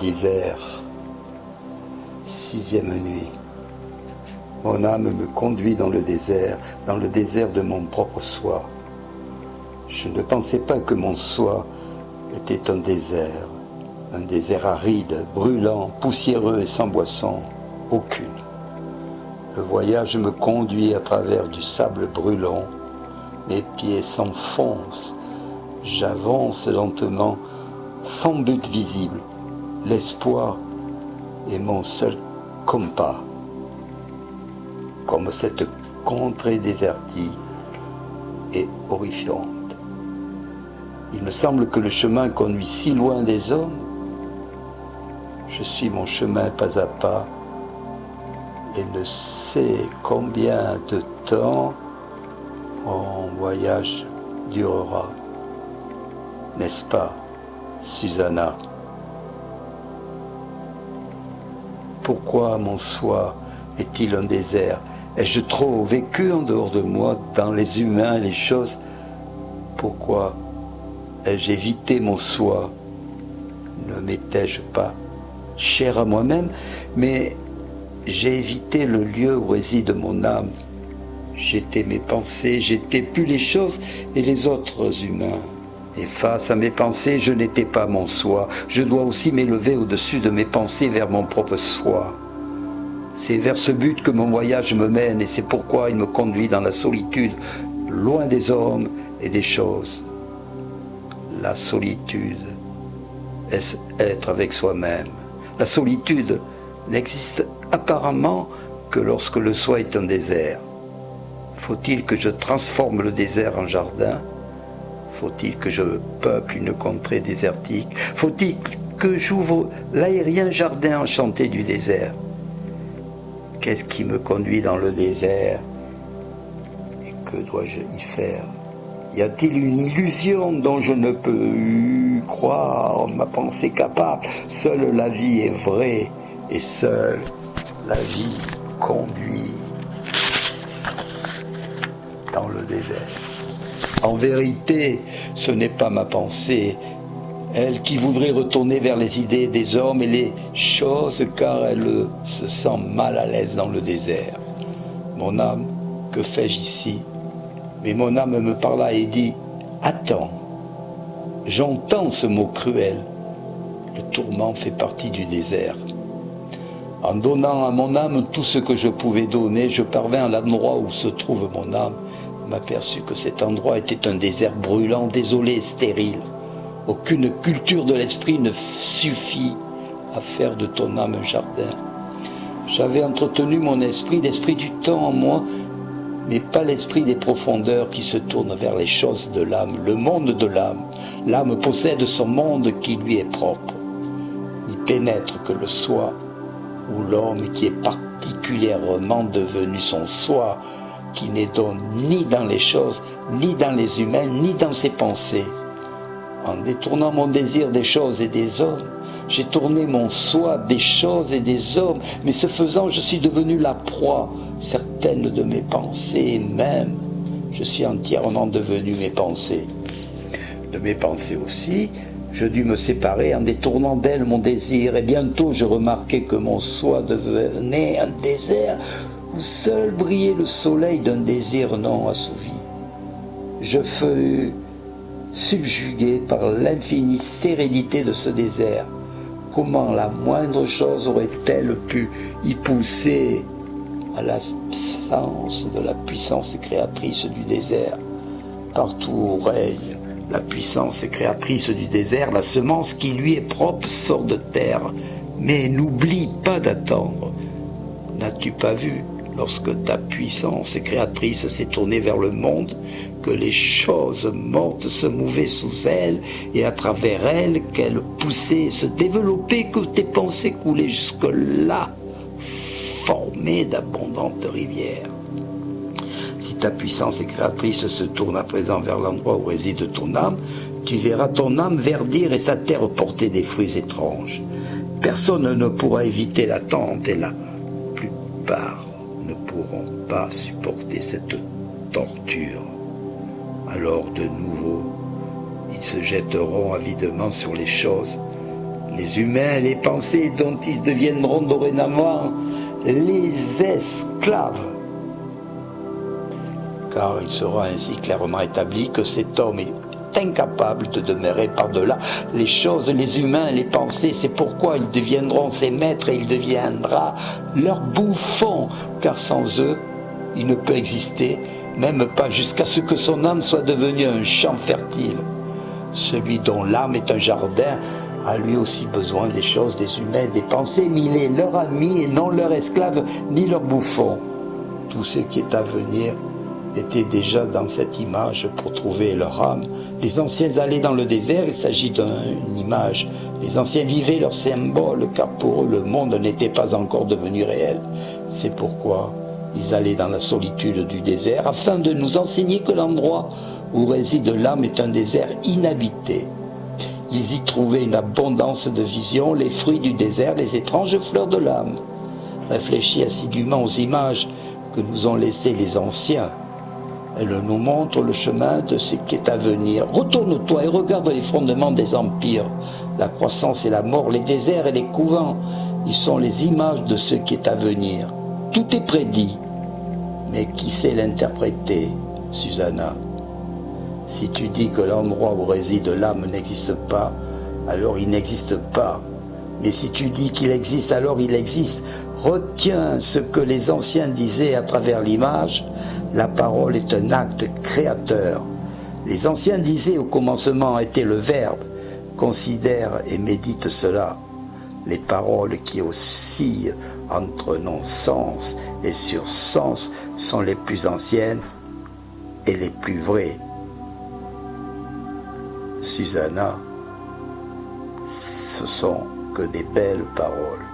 désert. Sixième nuit. Mon âme me conduit dans le désert, dans le désert de mon propre soi. Je ne pensais pas que mon soi était un désert, un désert aride, brûlant, poussiéreux et sans boisson, aucune. Le voyage me conduit à travers du sable brûlant, mes pieds s'enfoncent, j'avance lentement, sans but visible. L'espoir est mon seul compas. Comme cette contrée désertique et horrifiante. Il me semble que le chemin conduit si loin des hommes. Je suis mon chemin pas à pas et ne sais combien de temps mon voyage durera. N'est-ce pas, Susanna? Pourquoi mon soi est-il un désert? Ai-je trop vécu en dehors de moi, dans les humains, les choses? Pourquoi ai-je évité mon soi? Ne m'étais-je pas cher à moi-même, mais j'ai évité le lieu où réside mon âme. J'étais mes pensées, j'étais plus les choses et les autres humains. Face à mes pensées, je n'étais pas mon soi. Je dois aussi m'élever au-dessus de mes pensées vers mon propre soi. C'est vers ce but que mon voyage me mène et c'est pourquoi il me conduit dans la solitude, loin des hommes et des choses. La solitude, est-ce être avec soi-même La solitude n'existe apparemment que lorsque le soi est un désert. Faut-il que je transforme le désert en jardin? Faut-il que je peuple une contrée désertique? Faut-il que j'ouvre l'aérien jardin enchanté du désert? Qu'est-ce qui me conduit dans le désert? Et que dois-je y faire? Y a-t-il une illusion dont je ne peux croire? Ma pensée capable Seule la vie est vraie et seule la vie conduit dans le désert. En vérité, ce n'est pas ma pensée, elle qui voudrait retourner vers les idées des hommes et les choses car elle se sent mal à l'aise dans le désert. Mon âme, que fais-je ici? Mais mon âme me parla et dit, attends, j'entends ce mot cruel. Le tourment fait partie du désert. En donnant à mon âme tout ce que je pouvais donner, je parvins à l'endroit où se trouve mon âme, m'aperçut que cet endroit était un désert brûlant, désolé et stérile. Aucune culture de l'esprit ne suffit à faire de ton âme un jardin. J'avais entretenu mon esprit, l'esprit du temps en moi, mais pas l'esprit des profondeurs qui se tourne vers les choses de l'âme, le monde de l'âme. L'âme possède son monde qui lui est propre. Il pénètre que le soi ou l'homme qui est particulièrement devenu son soi, qui n'est donc ni dans les choses, ni dans les humains, ni dans ses pensées. En détournant mon désir des choses et des hommes, j'ai tourné mon soi des choses et des hommes, mais ce faisant, je suis devenu la proie, certaines de mes pensées même. Je suis entièrement devenu mes pensées. De mes pensées aussi, je dus me séparer en détournant d'elle mon désir, et bientôt je remarquai que mon soi devenait un désert où seul brillait le soleil d'un désir non assouvi. Je fus subjugué par l'infinie sérénité de ce désert. Comment la moindre chose aurait-elle pu y pousser à l'absence de la puissance créatrice du désert? Partout où règne la puissance créatrice du désert, la semence qui lui est propre sort de terre. Mais n'oublie pas d'attendre. N'as-tu pas vu, lorsque ta puissance créatrice s'est tournée vers le monde, que les choses mortes se mouvaient sous elle et à travers elle qu'elles poussaient, se développaient, que tes pensées coulaient jusque-là, formées d'abondantes rivières. Si ta puissance créatrice se tourne à présent vers l'endroit où réside ton âme, tu verras ton âme verdir et sa terre porter des fruits étranges. Personne ne pourra éviter l'attente et la plupart pourront pas supporter cette torture. Alors de nouveau, ils se jetteront avidement sur les choses les humains, les pensées dont ils deviendront dorénavant les esclaves. Car il sera ainsi clairement établi que cet homme est incapable de demeurer par-delà les choses, les humains, les pensées. C'est pourquoi ils deviendront ses maîtres et il deviendra leur bouffon, car sans eux, il ne peut exister, même pas jusqu'à ce que son âme soit devenue un champ fertile. Celui dont l'âme est un jardin a lui aussi besoin des choses, des humains, des pensées, mais il est leur ami et non leur esclave ni leur bouffon. Tout ce qui est à venir était déjà dans cette image pour trouver leur âme. Les anciens allaient dans le désert, il s'agit d'une image. Les anciens vivaient leur symbole, car pour eux le monde n'était pas encore devenu réel. C'est pourquoi ils allaient dans la solitude du désert, afin de nous enseigner que l'endroit où réside l'âme est un désert inhabité. Ils y trouvaient une abondance de visions, les fruits du désert, les étranges fleurs de l'âme. Réfléchis assidûment aux images que nous ont laissées les anciens. Elles nous montrent le chemin de ce qui est à venir. Retourne-toi et regarde les fondements des empires, la croissance et la mort, les déserts et les couvents. Ils sont les images de ce qui est à venir. Tout est prédit. Mais qui sait l'interpréter, Susanna? Si tu dis que l'endroit où réside l'âme n'existe pas, alors il n'existe pas. Mais si tu dis qu'il existe, alors il existe. Retiens ce que les anciens disaient à travers l'image. La parole est un acte créateur. Les anciens disaient au commencement était le Verbe. Considère et médite cela. Les paroles qui oscillent entre non-sens et sur-sens sont les plus anciennes et les plus vraies. Susanna, ce sont que des belles paroles.